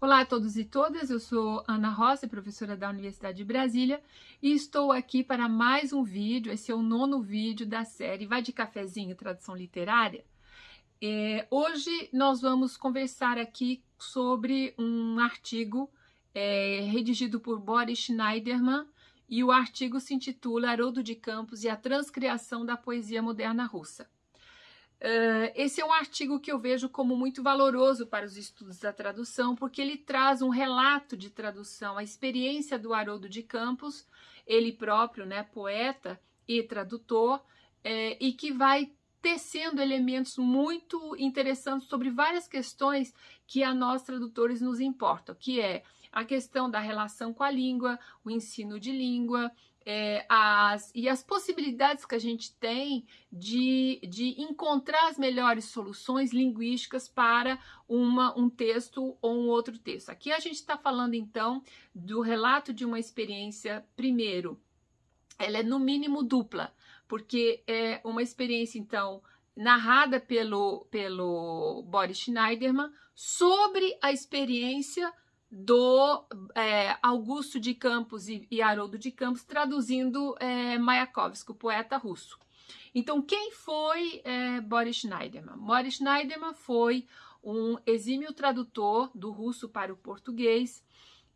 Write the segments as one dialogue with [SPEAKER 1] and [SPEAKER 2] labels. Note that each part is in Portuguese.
[SPEAKER 1] Olá a todos e todas, eu sou Ana Rossi, professora da Universidade de Brasília, e estou aqui para mais um vídeo, esse é o nono vídeo da série Vai de Cafezinho, Tradução Literária. É, hoje nós vamos conversar aqui sobre um artigo é, redigido por Boris Schneiderman, e o artigo se intitula Haroldo de Campos e a transcriação da poesia moderna russa. Uh, esse é um artigo que eu vejo como muito valoroso para os estudos da tradução, porque ele traz um relato de tradução, a experiência do Haroldo de Campos, ele próprio, né, poeta e tradutor, é, e que vai tecendo elementos muito interessantes sobre várias questões que a nós tradutores nos importam, que é a questão da relação com a língua, o ensino de língua, é, as, e as possibilidades que a gente tem de, de encontrar as melhores soluções linguísticas para uma, um texto ou um outro texto. Aqui a gente está falando, então, do relato de uma experiência, primeiro, ela é no mínimo dupla, porque é uma experiência, então, narrada pelo, pelo Boris Schneiderman sobre a experiência do é, Augusto de Campos e, e, Haroldo de Campos, traduzindo é, Mayakovsky, o poeta russo. Então, quem foi é, Boris Schneiderman? Boris Schneiderman foi um exímio tradutor do russo para o português.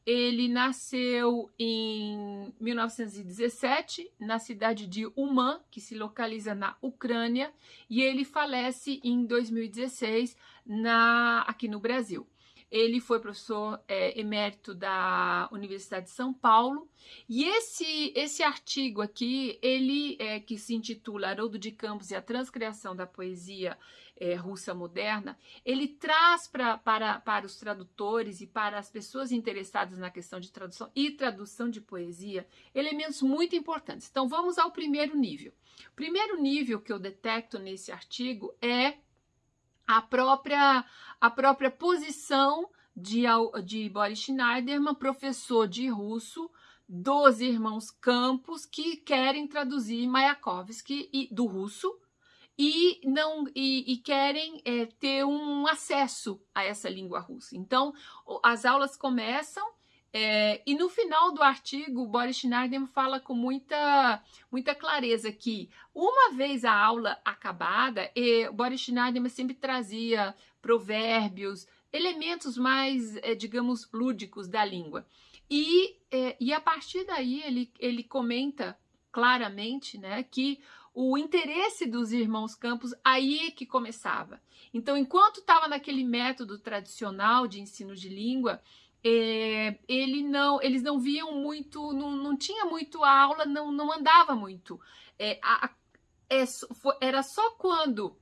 [SPEAKER 1] Ele nasceu em 1917 na cidade de Uman, que se localiza na Ucrânia, e ele falece em 2016 na, aqui no Brasil. Ele foi professor é, emérito da Universidade de São Paulo. E esse, esse artigo aqui, ele é, que se intitula Haroldo de Campos e a Transcriação da Poesia é, Russa Moderna, ele traz pra, para, para os tradutores e para as pessoas interessadas na questão de tradução e tradução de poesia elementos muito importantes. Então, vamos ao primeiro nível. O primeiro nível que eu detecto nesse artigo é a própria, a própria posição de, de Boris Schneiderman, professor de russo, dos irmãos Campos, que querem traduzir Mayakovsky e, do russo e não e, e querem é, ter um acesso a essa língua russa. Então, as aulas começam é, e no final do artigo, Boris Schneiderman fala com muita, muita clareza que, uma vez a aula acabada, e Boris Schneiderman sempre trazia provérbios, elementos mais, é, digamos, lúdicos da língua. E, é, e a partir daí ele, ele comenta claramente né, que o interesse dos irmãos Campos aí é que começava. Então, enquanto estava naquele método tradicional de ensino de língua, é, ele não, eles não viam muito, não, não tinha muito a aula, não, não andava muito. É, a, é, era só quando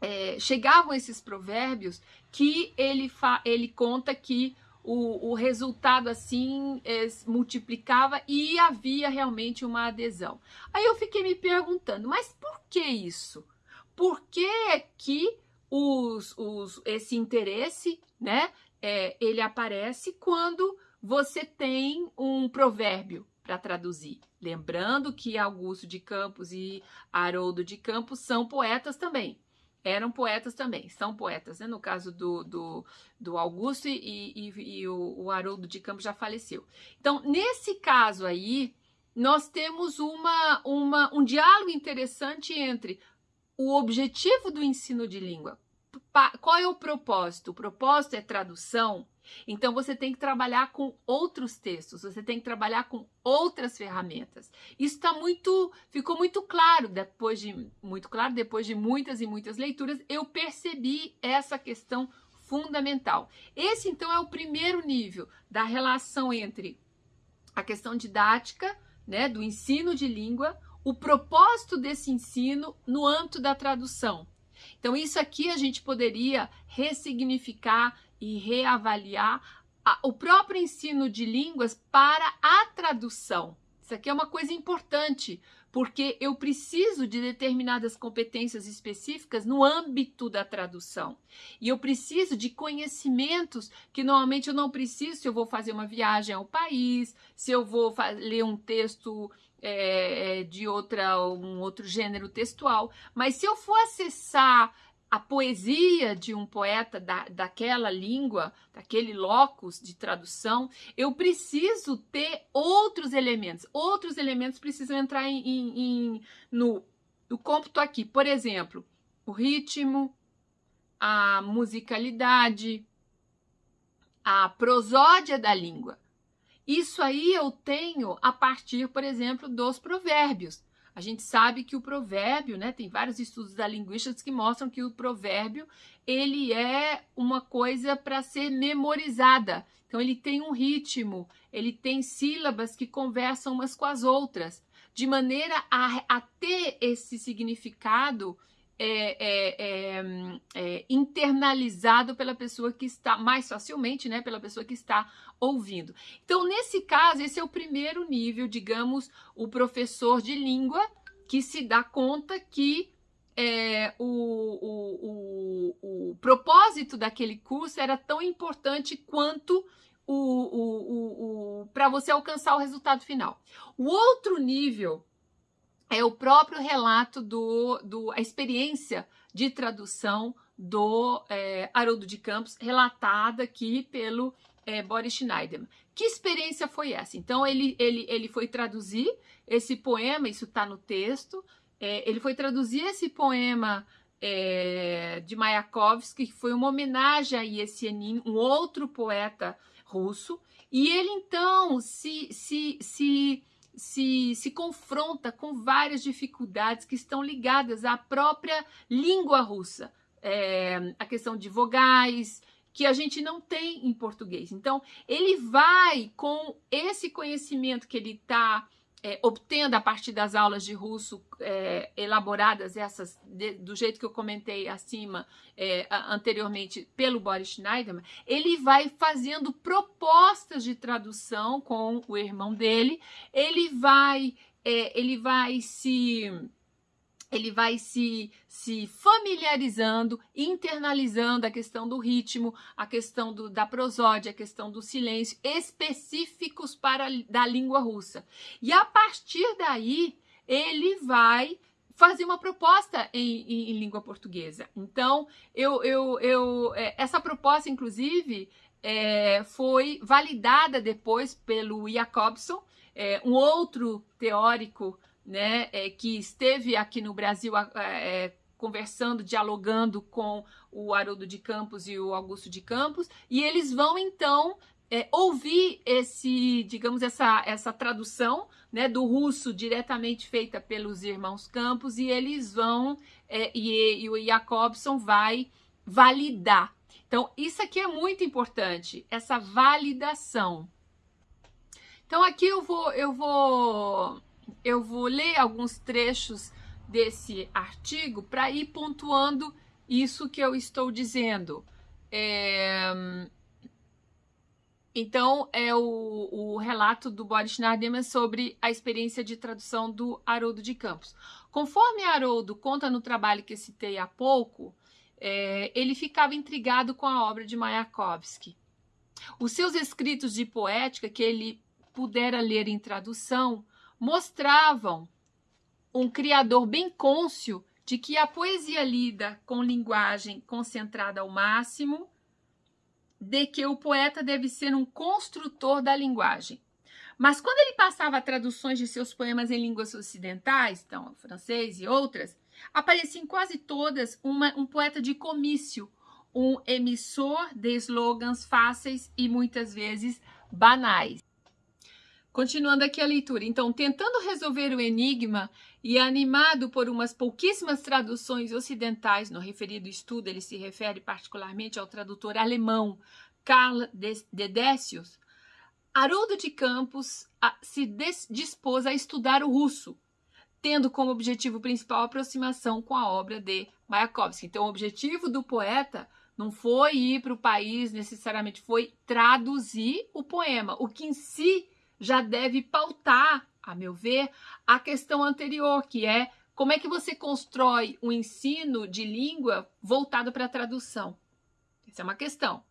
[SPEAKER 1] é, chegavam esses provérbios que ele, fa, ele conta que o, o resultado assim é, multiplicava e havia realmente uma adesão. Aí eu fiquei me perguntando, mas por que isso? Por que que os, os, esse interesse, né, é, ele aparece quando você tem um provérbio para traduzir. Lembrando que Augusto de Campos e Haroldo de Campos são poetas também. Eram poetas também, são poetas, né? No caso do, do, do Augusto e, e, e o, o Haroldo de Campos já faleceu. Então, nesse caso aí, nós temos uma, uma, um diálogo interessante entre o objetivo do ensino de língua, qual é o propósito? O propósito é tradução. Então você tem que trabalhar com outros textos, você tem que trabalhar com outras ferramentas. Isso está muito, ficou muito claro depois de muito claro depois de muitas e muitas leituras. Eu percebi essa questão fundamental. Esse então é o primeiro nível da relação entre a questão didática, né, do ensino de língua, o propósito desse ensino no âmbito da tradução. Então, isso aqui a gente poderia ressignificar e reavaliar a, o próprio ensino de línguas para a tradução. Isso aqui é uma coisa importante, porque eu preciso de determinadas competências específicas no âmbito da tradução. E eu preciso de conhecimentos que normalmente eu não preciso se eu vou fazer uma viagem ao país, se eu vou ler um texto é, é, de outra, um outro gênero textual. Mas se eu for acessar a poesia de um poeta da, daquela língua, daquele locus de tradução, eu preciso ter outros elementos. Outros elementos precisam entrar em, em, em, no, no cômputo aqui. Por exemplo, o ritmo, a musicalidade, a prosódia da língua. Isso aí eu tenho a partir, por exemplo, dos provérbios. A gente sabe que o provérbio, né, tem vários estudos da linguística que mostram que o provérbio ele é uma coisa para ser memorizada. Então ele tem um ritmo, ele tem sílabas que conversam umas com as outras, de maneira a, a ter esse significado é, é, é, é, internalizado pela pessoa que está, mais facilmente, né, pela pessoa que está ouvindo. Então, nesse caso, esse é o primeiro nível, digamos, o professor de língua que se dá conta que é, o, o, o, o, propósito daquele curso era tão importante quanto o, para você alcançar o resultado final. O outro nível é o próprio relato do, do a experiência de tradução do é, Haroldo de Campos, relatada aqui pelo é, Boris Schneiderman. Que experiência foi essa? Então, ele, ele, ele foi traduzir esse poema, isso está no texto, é, ele foi traduzir esse poema é, de Mayakovsky, que foi uma homenagem a Yesenin, um outro poeta russo, e ele então se, se, se se, se confronta com várias dificuldades que estão ligadas à própria língua russa. É, a questão de vogais, que a gente não tem em português. Então, ele vai com esse conhecimento que ele está é, obtendo a partir das aulas de russo é, elaboradas, essas de, do jeito que eu comentei acima é, anteriormente pelo Boris Schneiderman, ele vai fazendo propostas de tradução com o irmão dele, ele vai, é, ele vai se ele vai se, se familiarizando, internalizando a questão do ritmo, a questão do, da prosódia, a questão do silêncio, específicos para da língua russa. E a partir daí, ele vai fazer uma proposta em, em, em língua portuguesa. Então, eu, eu, eu, é, essa proposta, inclusive, é, foi validada depois pelo Jacobson, é, um outro teórico né, é, que esteve aqui no Brasil é, conversando, dialogando com o Haroldo de Campos e o Augusto de Campos, e eles vão então é, ouvir esse, digamos, essa, essa tradução né, do russo diretamente feita pelos irmãos Campos, e eles vão, é, e, e o Jacobson vai validar. Então, isso aqui é muito importante, essa validação. Então, aqui eu vou, eu vou eu vou ler alguns trechos desse artigo para ir pontuando isso que eu estou dizendo. É... Então, é o, o, relato do Boris Schneiderman sobre a experiência de tradução do Haroldo de Campos. Conforme Haroldo conta no trabalho que citei há pouco, é, ele ficava intrigado com a obra de Mayakovsky. Os seus escritos de poética, que ele pudera ler em tradução, mostravam um criador bem cônscio de que a poesia lida com linguagem concentrada ao máximo, de que o poeta deve ser um construtor da linguagem. Mas quando ele passava traduções de seus poemas em línguas ocidentais, então francês e outras, aparecia em quase todas uma, um poeta de comício, um emissor de slogans fáceis e muitas vezes banais. Continuando aqui a leitura. Então, tentando resolver o enigma e animado por umas pouquíssimas traduções ocidentais, no referido estudo ele se refere particularmente ao tradutor alemão Karl Dedecius, Haroldo de Campos se dispôs a estudar o russo, tendo como objetivo principal a aproximação com a obra de Mayakovsky. Então, o objetivo do poeta não foi ir para o país necessariamente, foi traduzir o poema, o que em si já deve pautar, a meu ver, a questão anterior, que é como é que você constrói um ensino de língua voltado para a tradução. Essa é uma questão.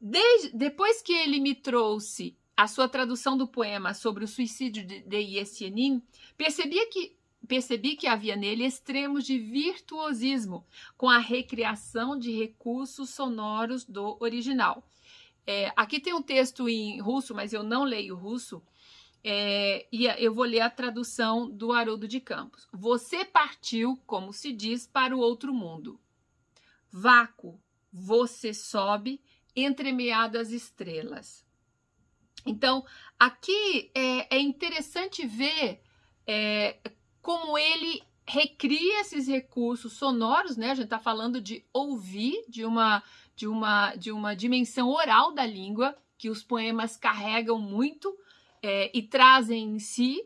[SPEAKER 1] Desde, depois que ele me trouxe a sua tradução do poema sobre o suicídio de, de Yesenin, percebia que percebi que havia nele extremos de virtuosismo, com a recriação de recursos sonoros do original. É, aqui tem um texto em russo, mas eu não leio russo, é, e eu vou ler a tradução do Haroldo de Campos. Você partiu, como se diz, para o outro mundo. Vácuo, você sobe, entremeado as estrelas. Então, aqui é, é interessante ver é, como ele recria esses recursos sonoros, né? A gente está falando de ouvir, de uma, de, uma, de uma dimensão oral da língua, que os poemas carregam muito é, e trazem em si.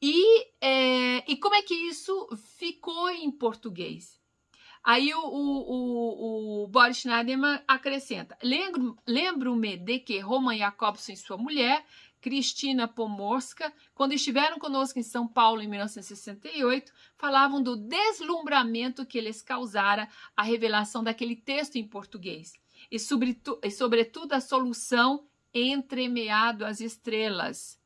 [SPEAKER 1] E, é, e como é que isso ficou em português? Aí o, o, o, o Boris Schneiderman acrescenta: Lembro-me de que Roman Jacobson e sua mulher Cristina Pomorska, quando estiveram conosco em São Paulo em 1968, falavam do deslumbramento que lhes causara a revelação daquele texto em português e, sobretudo, e sobretudo a solução entremeado às estrelas.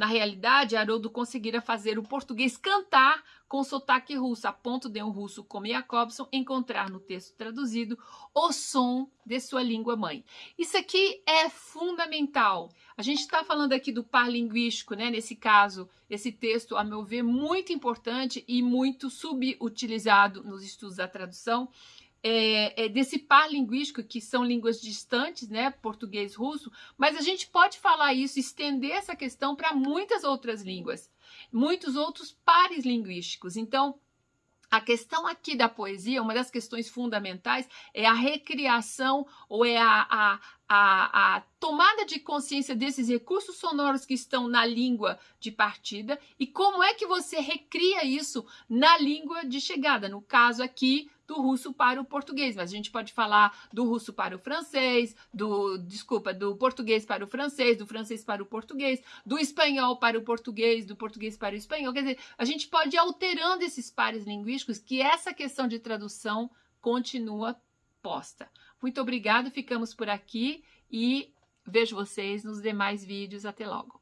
[SPEAKER 1] Na realidade, Haroldo conseguira fazer o português cantar com sotaque russo, a ponto de um russo como Jacobson encontrar no texto traduzido o som de sua língua mãe. Isso aqui é fundamental. A gente está falando aqui do par linguístico, né? Nesse caso, esse texto, a meu ver, muito importante e muito subutilizado nos estudos da tradução. É, é, desse par linguístico, que são línguas distantes, né, português, russo, mas a gente pode falar isso, estender essa questão para muitas outras línguas muitos outros pares linguísticos. Então, a questão aqui da poesia, uma das questões fundamentais, é a recriação ou é a, a, a, a, tomada de consciência desses recursos sonoros que estão na língua de partida e como é que você recria isso na língua de chegada. No caso aqui, do russo para o português, mas a gente pode falar do russo para o francês, do, desculpa, do português para o francês, do francês para o português, do espanhol para o português, do português para o espanhol. Quer dizer, a gente pode ir alterando esses pares linguísticos que essa questão de tradução continua posta. Muito obrigado, ficamos por aqui e vejo vocês nos demais vídeos. Até logo.